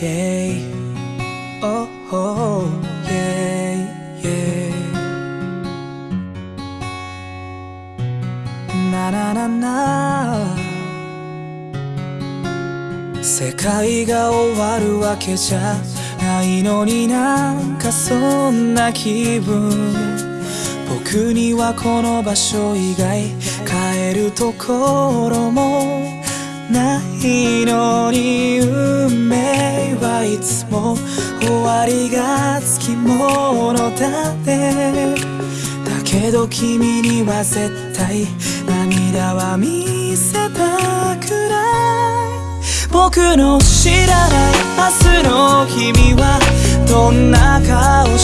yeah. Oh oh yeah yeah. なななな世界が終わるわけじゃないのになんかそんな気分。僕にはこの場所以外帰るところもないの。にも終わりがつきものだって。だけど君には絶対涙は見せたくない。僕の知らない明日の君はどんな顔して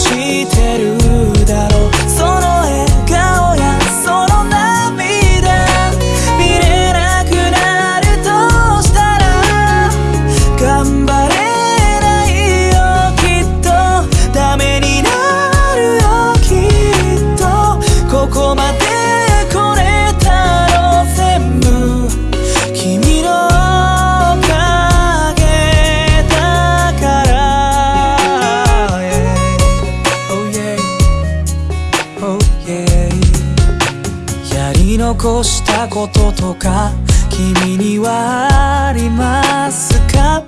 残したこととか君にはありますか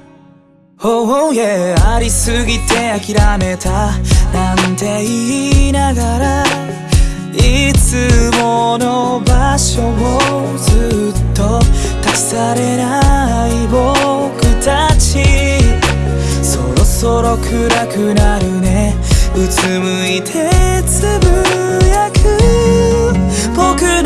？Oh yeah ありすぎて諦めたなんて言いながらいつもの場所をずっと立ち去れない僕たち。そろそろ暗くなるね。うつむいてつぶやく僕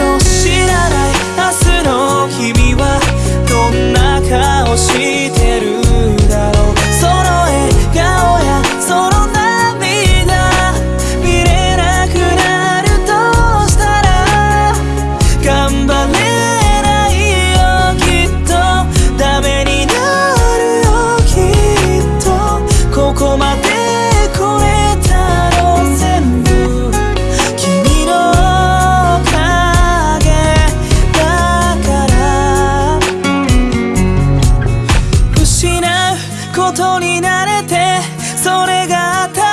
ことに慣れてそれが当たり